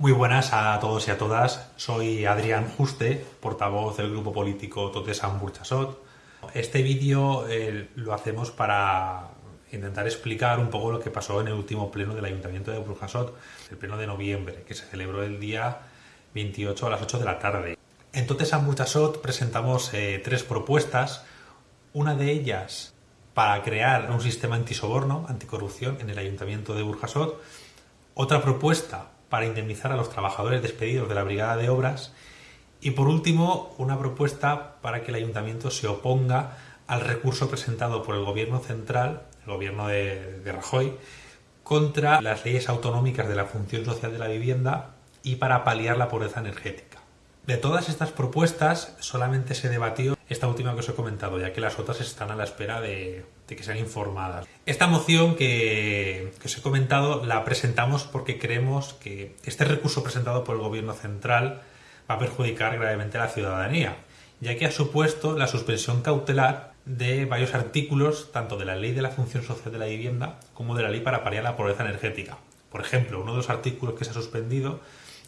Muy buenas a todos y a todas. Soy Adrián Juste, portavoz del grupo político Totesan Burchasot. Este vídeo eh, lo hacemos para intentar explicar un poco lo que pasó en el último pleno del Ayuntamiento de Burjasot, el pleno de noviembre, que se celebró el día 28 a las 8 de la tarde. En Totesan Burchasot presentamos eh, tres propuestas, una de ellas para crear un sistema antisoborno, anticorrupción en el Ayuntamiento de Burjasot, otra propuesta para indemnizar a los trabajadores despedidos de la Brigada de Obras y por último una propuesta para que el Ayuntamiento se oponga al recurso presentado por el Gobierno central, el Gobierno de, Rajoy, contra las leyes autonómicas de la función social de la vivienda y para paliar la pobreza energética. De todas estas propuestas solamente se debatió esta última que os he comentado, ya que las otras están a la espera de, que sean informadas. Esta moción que, que, os he comentado la presentamos porque creemos que este recurso presentado por el Gobierno central va a perjudicar gravemente a la ciudadanía, ya que ha supuesto la suspensión cautelar de varios artículos, tanto de la Ley de la Función Social de la Vivienda como de la Ley para paliar la pobreza energética. Por ejemplo, uno de los artículos que se ha suspendido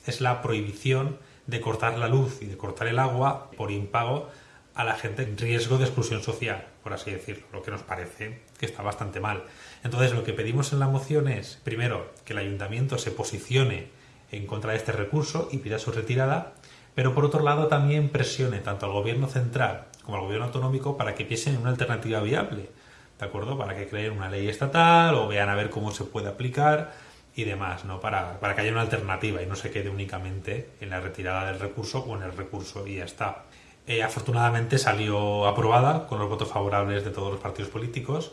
es la prohibición de cortar la luz y de cortar el agua por impago a la gente en riesgo de exclusión social, por así decirlo, lo que nos parece que está bastante mal. Entonces, lo que pedimos en la moción es, primero, que el ayuntamiento se posicione en contra de este recurso y pida su retirada, pero por otro lado también presione tanto al gobierno central como al gobierno autonómico para que piensen en una alternativa viable, ¿de acuerdo? Para que creen una ley estatal o vean a ver cómo se puede aplicar y demás, ¿no? Para, para que haya una alternativa y no se quede únicamente en la retirada del recurso o en el recurso y ya está. Eh, afortunadamente salió aprobada con los votos favorables de todos los partidos políticos,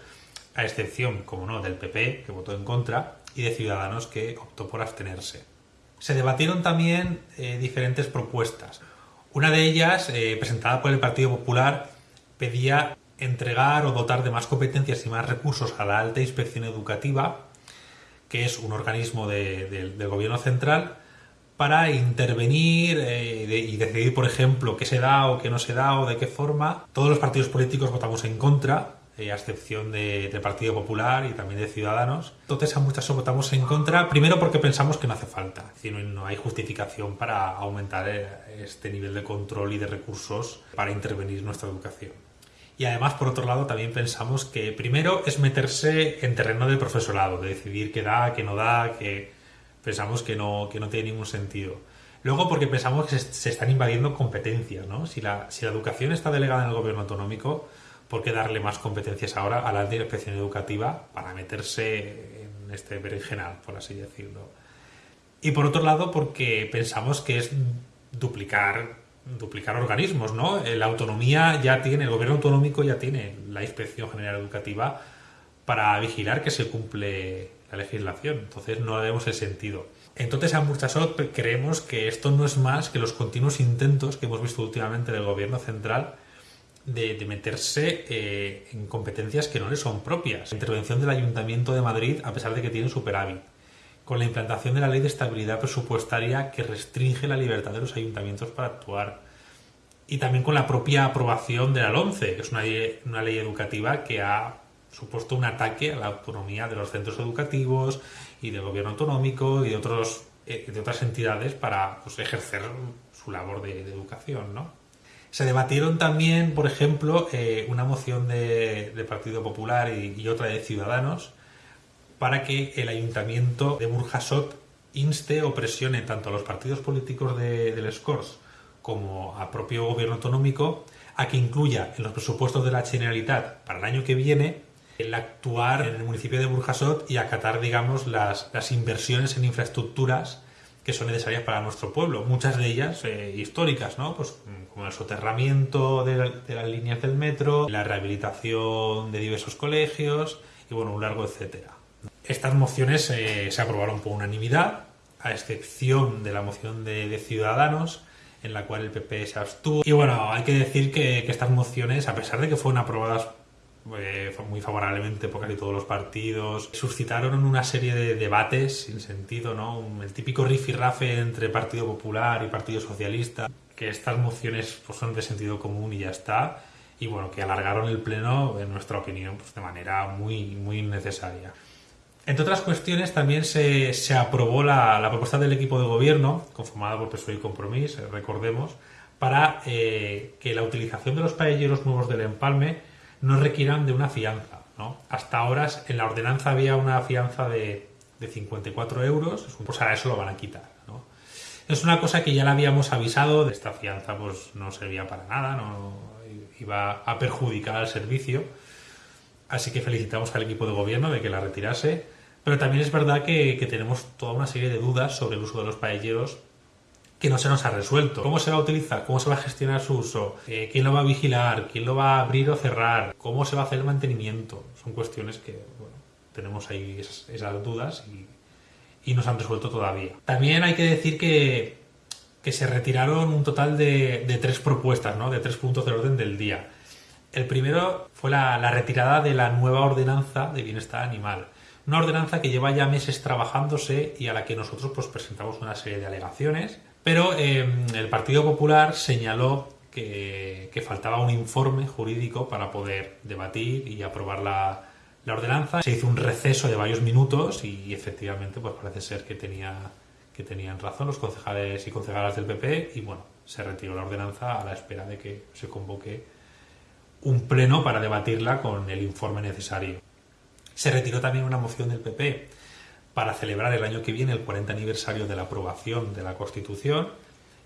a excepción, como no, del PP, que votó en contra, y de Ciudadanos, que optó por abstenerse. Se debatieron también eh, diferentes propuestas. Una de ellas, eh, presentada por el Partido Popular, pedía entregar o dotar de más competencias y más recursos a la alta inspección educativa, que es un organismo del gobierno central, para intervenir eh, y decidir, por ejemplo, qué se da o qué no se da o de qué forma. Todos los partidos políticos votamos en contra, eh, a excepción de, del Partido Popular y también de Ciudadanos. Entonces a muchas votamos en contra, primero porque pensamos que no hace falta, es decir, no hay justificación para aumentar eh, este nivel de control y de recursos para intervenir en nuestra educación. Y además, por otro lado, también pensamos que primero es meterse en terreno del profesorado, de decidir qué da, qué no da, que pensamos que no, que no tiene ningún sentido. Luego porque pensamos que se, están invadiendo competencias, ¿no? Si la, si la educación está delegada en el gobierno autonómico, ¿por qué darle más competencias ahora a la alta inspección educativa para meterse en este berenjenal, por así decirlo? Y por otro lado porque pensamos que es duplicar duplicar organismos, ¿no? La autonomía ya tiene, el gobierno autonómico ya tiene la Inspección General Educativa para vigilar que se cumple la legislación. Entonces no vemos el sentido. Entonces a Murchasot creemos que esto no es más que los continuos intentos que hemos visto últimamente del gobierno central de, de meterse eh, en competencias que no le son propias. La intervención del Ayuntamiento de Madrid, a pesar de que tiene superávit. Con la implantación de la ley de estabilidad presupuestaria que restringe la libertad de los ayuntamientos para actuar. Y también con la propia aprobación de la LONCE, que es una una ley educativa que ha supuesto un ataque a la autonomía de los centros educativos y del gobierno autonómico y de, otros, eh, otras entidades para pues, ejercer su labor de, educación. ¿no? Se debatieron también, por ejemplo, eh, una moción de Partido Popular y, otra de Ciudadanos para que el ayuntamiento de Burjasot inste o presione tanto a los partidos políticos de, del SCORS como al propio gobierno autonómico a que incluya en los presupuestos de la Generalitat para el año que viene el actuar en el municipio de Burjasot y acatar, digamos, las, las inversiones en infraestructuras que son necesarias para nuestro pueblo, muchas de ellas eh, históricas, ¿no? Pues como el soterramiento de, de, las líneas del metro, la rehabilitación de diversos colegios y bueno, un largo etcétera. Estas mociones eh, se aprobaron por unanimidad, a excepción de la moción de, de, Ciudadanos, en la cual el PP se abstuvo. Y bueno, hay que decir que, que estas mociones, a pesar de que fueron aprobadas eh, muy favorablemente por casi todos los partidos. Suscitaron una serie de debates sin sentido, ¿no? El típico rifirrafe entre Partido Popular y Partido Socialista, que estas mociones pues, son de sentido común y ya está, y bueno, que alargaron el pleno, en nuestra opinión, pues, de manera muy, muy innecesaria. Entre otras cuestiones, también se, aprobó la, propuesta del equipo de gobierno, conformada por PSOE y Compromís, recordemos, para eh, que la utilización de los paelleros nuevos del empalme no requieran de una fianza. ¿no? Hasta ahora en la ordenanza había una fianza de, de 54 euros, pues ahora eso lo van a quitar. ¿no? Es una cosa que ya la habíamos avisado, de esta fianza pues no servía para nada, no iba a perjudicar al servicio. Así que felicitamos al equipo de gobierno de que la retirase. Pero también es verdad que, tenemos toda una serie de dudas sobre el uso de los paelleros que no se nos ha resuelto. ¿Cómo se va a utilizar? ¿Cómo se va a gestionar su uso? Eh, ¿Quién lo va a vigilar? ¿Quién lo va a abrir o cerrar? ¿Cómo se va a hacer el mantenimiento? Son cuestiones que tenemos ahí esas, dudas y, no se han resuelto todavía. También hay que decir que, se retiraron un total de, tres propuestas, ¿no? de tres puntos del orden del día. El primero fue la, retirada de la nueva ordenanza de bienestar animal. Una ordenanza que lleva ya meses trabajándose y a la que nosotros pues, presentamos una serie de alegaciones, pero em, el Partido Popular señaló que, faltaba un informe jurídico para poder debatir y aprobar la, ordenanza. Se hizo un receso de varios minutos y efectivamente pues parece ser que, que tenían razón los concejales y concejalas del PP y bueno, se retiró la ordenanza a la espera de que se convoque un pleno para debatirla con el informe necesario. Se retiró también una moción del PP para celebrar el año que viene el 40 aniversario de la aprobación de la Constitución,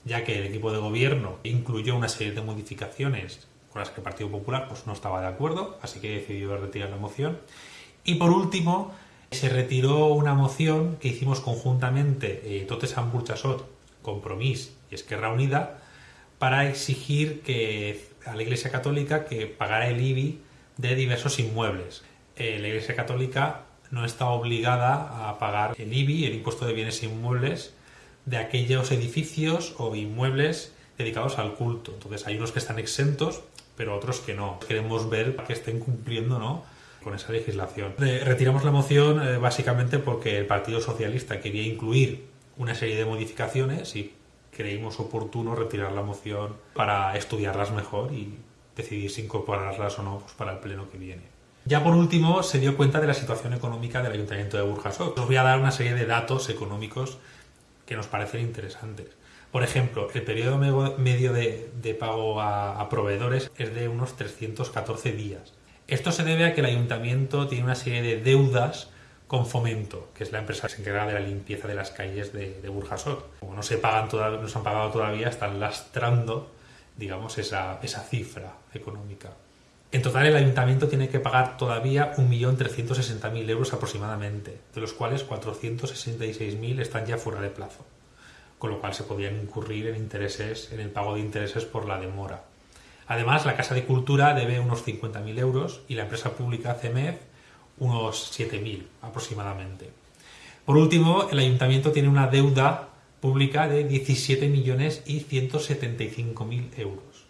ya que el equipo de gobierno incluyó una serie de modificaciones con las que el Partido Popular pues, no estaba de acuerdo, así que decidió retirar la moción. Y por último, se retiró una moción que hicimos conjuntamente eh, Totes Burchasot, Compromís y Esquerra Unida para exigir que a la Iglesia Católica que pagara el IBI de diversos inmuebles. Eh, la Iglesia Católica no está obligada a pagar el IBI, el impuesto de bienes inmuebles, de aquellos edificios o inmuebles dedicados al culto. Entonces hay unos que están exentos, pero otros que no. Queremos ver que estén cumpliendo ¿no? con esa legislación. Retiramos la moción eh, básicamente porque el Partido Socialista quería incluir una serie de modificaciones y creímos oportuno retirar la moción para estudiarlas mejor y decidir si incorporarlas o no pues, para el pleno que viene. Ya por último, se dio cuenta de la situación económica del Ayuntamiento de Burjasot. Os voy a dar una serie de datos económicos que nos parecen interesantes. Por ejemplo, el periodo medio de, pago a, proveedores es de unos 314 días. Esto se debe a que el ayuntamiento tiene una serie de deudas con Fomento, que es la empresa que se encarga de la limpieza de las calles de, Burjasot. Como no se pagan han pagado todavía, están lastrando, digamos, esa cifra económica. En total, el ayuntamiento tiene que pagar todavía 1.360.000 euros aproximadamente, de los cuales 466.000 están ya fuera de plazo, con lo cual se podrían incurrir en intereses, en el pago de intereses por la demora. Además, la Casa de Cultura debe unos 50.000 euros y la empresa pública CEMEF unos 7.000 aproximadamente. Por último, el ayuntamiento tiene una deuda pública de 17 millones y 175.000 euros,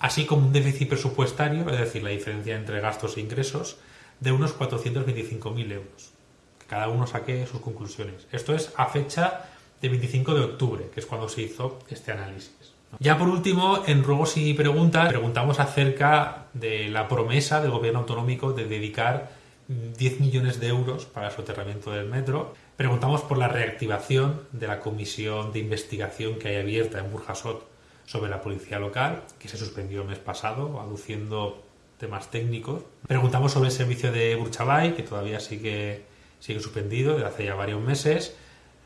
así como un déficit presupuestario, es decir, la diferencia entre gastos e ingresos, de unos 425.000 euros. Que cada uno saque sus conclusiones. Esto es a fecha de 25 de octubre, que es cuando se hizo este análisis. Ya por último, en ruegos y preguntas, preguntamos acerca de la promesa del gobierno autonómico de dedicar 10 millones de euros para el soterramiento del metro. Preguntamos por la reactivación de la comisión de investigación que hay abierta en Burjasot sobre la policía local, que se suspendió el mes pasado, aduciendo temas técnicos. Preguntamos sobre el servicio de Burchabay, que todavía sigue, sigue suspendido desde hace ya varios meses.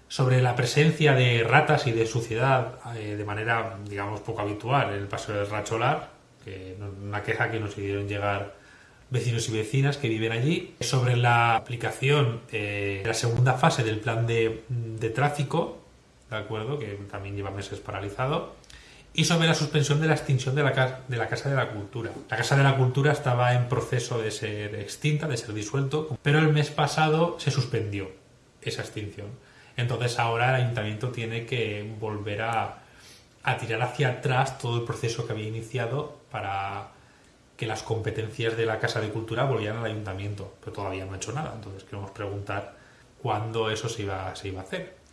Sobre la presencia de ratas y de suciedad eh, de manera, digamos, poco habitual en el paseo del Racholar, que una queja que nos hicieron llegar vecinos y vecinas que viven allí, sobre la aplicación de la segunda fase del plan de, tráfico, ¿de acuerdo? Que también lleva meses paralizado, y sobre la suspensión de la extinción de la, de la Casa de la Cultura. La Casa de la Cultura estaba en proceso de ser extinta, de ser disuelto, pero el mes pasado se suspendió esa extinción. Entonces ahora el ayuntamiento tiene que volver a, tirar hacia atrás todo el proceso que había iniciado para que las competencias de la Casa de Cultura volvieran al ayuntamiento, pero todavía no ha hecho nada. Entonces queremos preguntar cuándo eso se iba a hacer.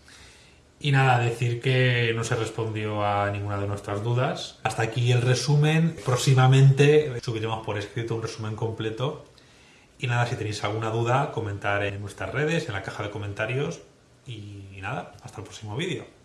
Y nada, decir que no se respondió a ninguna de nuestras dudas. Hasta aquí el resumen. Próximamente subiremos por escrito un resumen completo Y nada, si tenéis alguna duda, comentar en nuestras redes, en la caja de comentarios. Y nada, hasta el próximo vídeo.